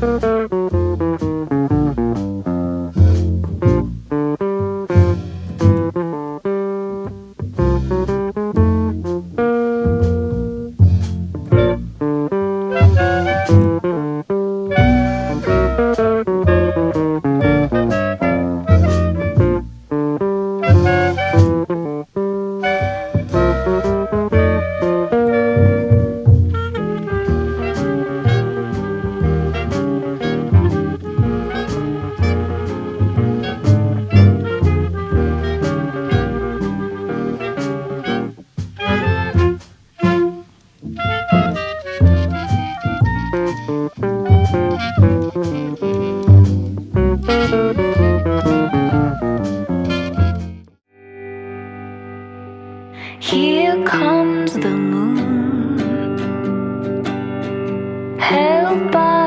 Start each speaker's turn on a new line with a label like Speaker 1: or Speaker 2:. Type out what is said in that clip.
Speaker 1: Thank Here comes the moon. Held by